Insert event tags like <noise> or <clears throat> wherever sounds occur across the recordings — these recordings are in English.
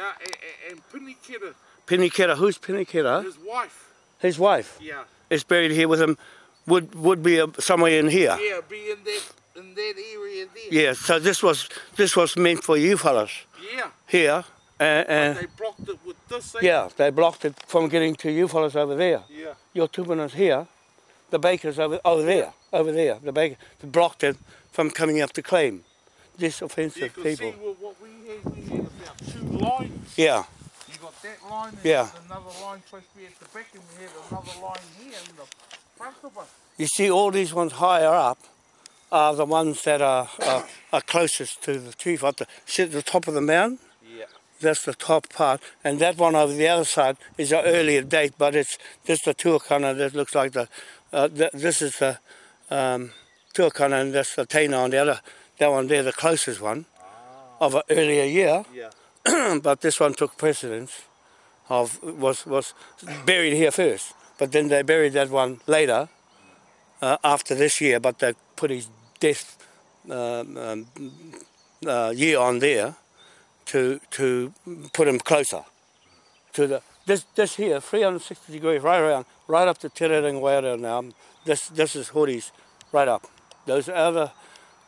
Yeah, and, and Pinikera, who's Pinikera? his wife. His wife Yeah. is buried here with him. Would would be uh, somewhere in here. Yeah, be in that in that area there. Yeah. So this was this was meant for you fellas Yeah. here. And, uh, They blocked it with this thing. yeah, they blocked it from getting to you fellas over there. Yeah. Your tubunas here, the bakers over over there, over there. The baker they blocked it from coming up to claim. This offensive can people. see what, what we had. We had about two lines. Yeah. You got that line and Yeah. another line supposed to be at the back and we had another line here in the front of us. You see, all these ones higher up are the ones that are are, are closest to the chief. At the, see at the top of the mound, Yeah. that's the top part, and that one over the other side is an earlier date, but it's this the tuakana that looks like the. Uh, th- this is the um, tuakana, and that's the taina on the other. That one there, the closest one of an earlier year, Yeah. <clears throat> but this one took precedence of was was buried here first, but then they buried that one later uh, after this year, but they put his death um, um, uh, year on there to to put him closer to the this this here 360 degrees right around right up to Te Rerenga now. This this is hoodies right up. Those other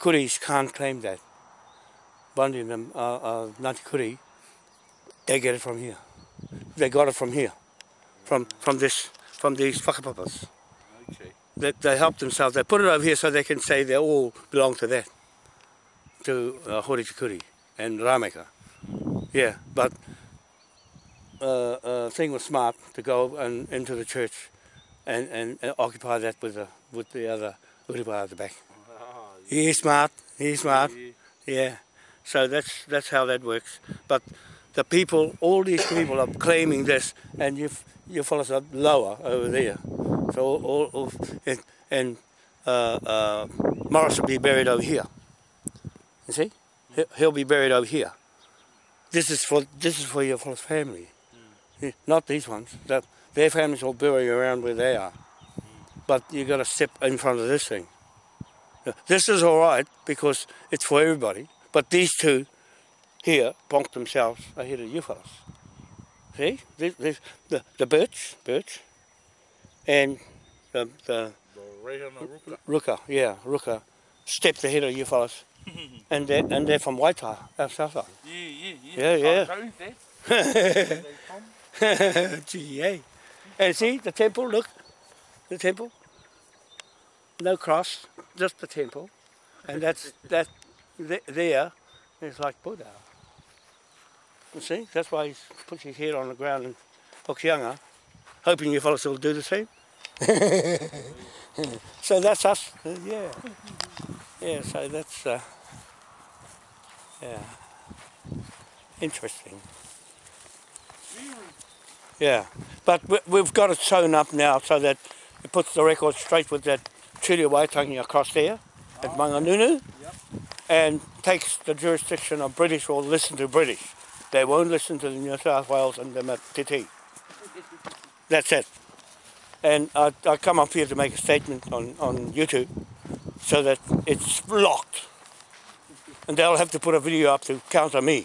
kuris can't claim that. Bundy and them, uh, uh, Ngāti Kuri, they get it from here. They got it from here, from from this from these whakapapas. Okay. They, they help themselves. They put it over here so they can say they all belong to that, to uh, Horitikuri and Rameka. Yeah, but uh, uh, thing was smart to go and into the church and, and, and occupy that with the with the other Uripa at the back. Ah, He's smart. He's smart. yeah. Yeah. So that's that's how that works. But the people, all these people are claiming this, and you you fellas are lower over there. So all, all, all and, and uh, uh, Morris will be buried over here. You see, He- he'll be buried over here. This is for this is for your fellas' family, Yeah, not these ones. That their families will bury around where they are. But you got to step in front of this thing. This is all right because it's for everybody. But these two here bonked themselves ahead of you fellas. See? This, this, the, the birch, birch, and the, the The Ruka. yeah, ruka, stepped ahead of you fellas. <laughs> and, they're, and they're from Waitaha, our south side. Yeah, yeah, Yeah, yeah. That. <laughs> Gee, eh? And see the temple, look, the temple. No cross, just the temple. And that's that th- there is like Buddha. You see, that's why he puts his head on the ground in Hokianga, hoping you fellas will do the same. <laughs> so that's us, uh, yeah. Yeah, so that's, uh, yeah, interesting. Yeah, but we, we've got it sewn up now so that it puts the record straight with that Turi Waitangi across there at Manganunu. And takes the jurisdiction of British or listen to British. They won't listen to the New South Wales and the TT. That's it. And I, I come up here to make a statement on, on YouTube so that it's blocked. And they'll have to put a video up to counter me.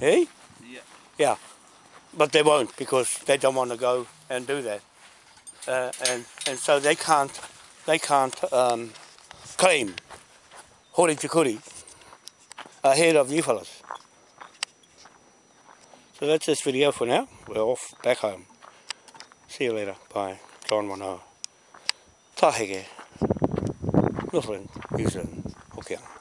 Eh? Yeah. Yeah, but they won't because they don't want to go and do that, uh, and and so they can't they can't um, claim hori te kuri ahead of you fellas. So that's this video for now. We're off back home. See you later. Bye. John Wanoa. Tahege. Northland, New Zealand, Hokianga.